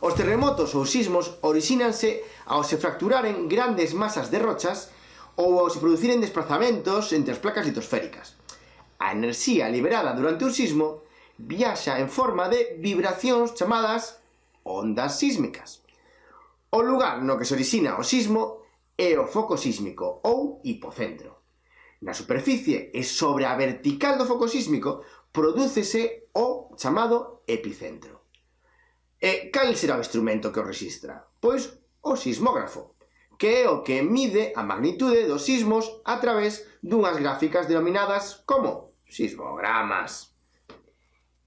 Os terremotos ou sismos orixínanse ao se fracturaren grandes masas de rochas ou ao se producirem desplazamentos entre as placas litosféricas. A enerxía liberada durante un sismo viaxa en forma de vibracións chamadas ondas sísmicas. O lugar no que se orixina o sismo é o foco sísmico ou hipocentro. Na superficie e sobre a vertical do foco sísmico prodúcese o chamado epicentro. E cal será o instrumento que o registra? Pois o sismógrafo, que é o que mide a magnitude dos sismos a través dunhas gráficas denominadas como sismogramas.